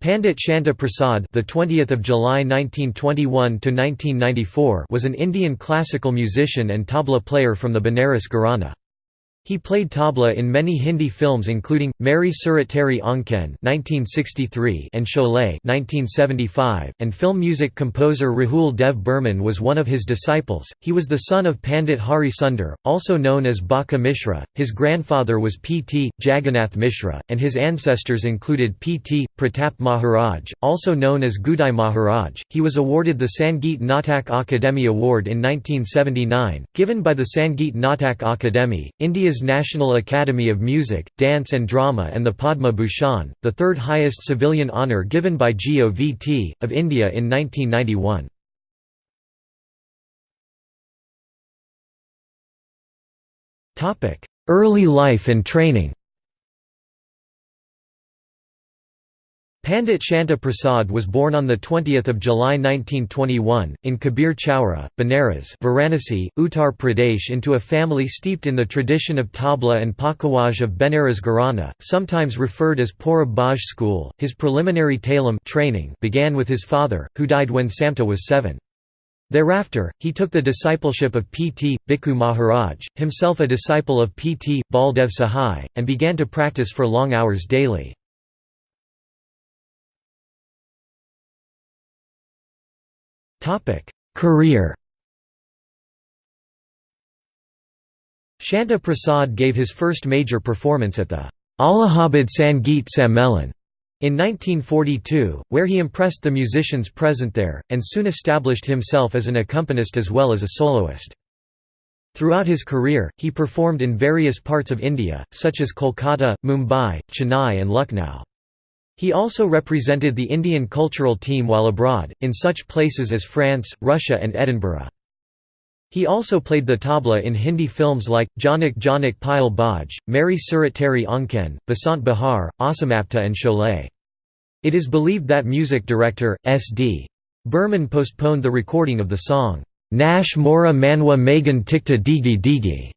Pandit Samta Prasad, the 20th of July 1921 to 1994, was an Indian classical musician and tabla player from the Benares Gharana. He played tabla in many Hindi films including Meri Surat Teri (1963) and Sholay (1975), and film music composer Rahul Dev Burman was one of his disciples. He was the son of Pandit Hari Sundar, also known as Baka Mishra. His grandfather was P.T. Jagannath Mishra, and his ancestors included P.T. Pratap Maharaj, also known as Gudai Maharaj. He was awarded the Sangeet Natak Akademi Award in 1979, given by the Sangeet Natak Akademi, India India's National Academy of Music, Dance and Drama and the Padma Bhushan, the third highest civilian honour given by GOVT, of India in 1991. Early life and training Pandit Samta Prasad was born on 20 July 1921, in Kabir Chowra, Benares Varanasi, Uttar Pradesh into a family steeped in the tradition of tabla and pakhawaj of Benares Gharana, sometimes referred as Purab Baj school. His preliminary talim training began with his father, who died when Samta was seven. Thereafter, he took the discipleship of P.T. Bhikkhu Maharaj, himself a disciple of P.T. Baldev Sahai, and began to practice for long hours daily. Career Samta Prasad gave his first major performance at the Allahabad Sangeet Sammelan in 1942, where he impressed the musicians present there, and soon established himself as an accompanist as well as a soloist. Throughout his career, he performed in various parts of India, such as Kolkata, Mumbai, Chennai and Lucknow. He also represented the Indian cultural team while abroad, in such places as France, Russia and Edinburgh. He also played the tabla in Hindi films like, Jhanak Jhanak Payal Baaje, Meri Surat Teri Aankhen, Basant Bahar, Asamapta and Sholay. It is believed that music director, S.D. Burman postponed the recording of the song, Nash Mora Manwa Magan Tikta Digi Digi,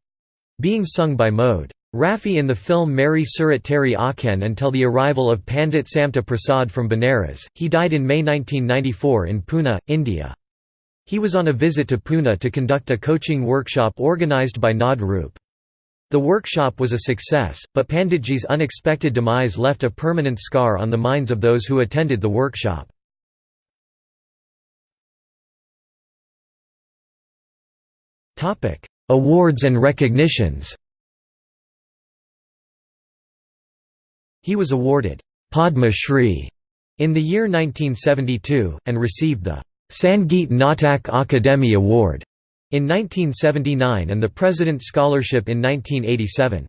being sung by Mode. Rafi in the film Meri Surat Teri Aankhen until the arrival of Pandit Samta Prasad from Benares. He died in May 1994 in Pune, India. He was on a visit to Pune to conduct a coaching workshop organised by Naad Roop. The workshop was a success, but Panditji's unexpected demise left a permanent scar on the minds of those who attended the workshop. Awards and recognitions He was awarded Padma Shri in the year 1972, and received the Sangeet Natak Akademi Award in 1979 and the President's Scholarship in 1987.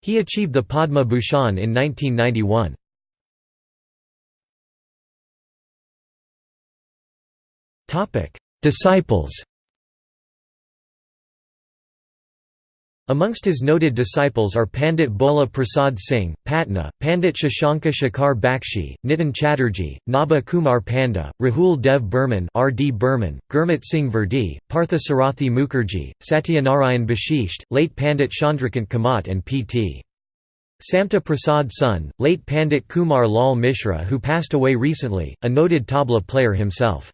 He achieved the Padma Bhushan in 1991. Disciples Amongst his noted disciples are Pandit Bhola Prasad Singh, Patna, Pandit Shashanka Shekhar Bakshi, Nitin Chatterjee, Naba Kumar Panda, Rahul Dev Burman R. D. Burman, Gurmit Singh Verdi, Partha Sarathi Mukherjee, Satyanarayan Bashisht, late Pandit Chandrakant Kamat and P.T. Samta Prasad's son, late Pandit Kumar Lal Mishra who passed away recently, a noted tabla player himself.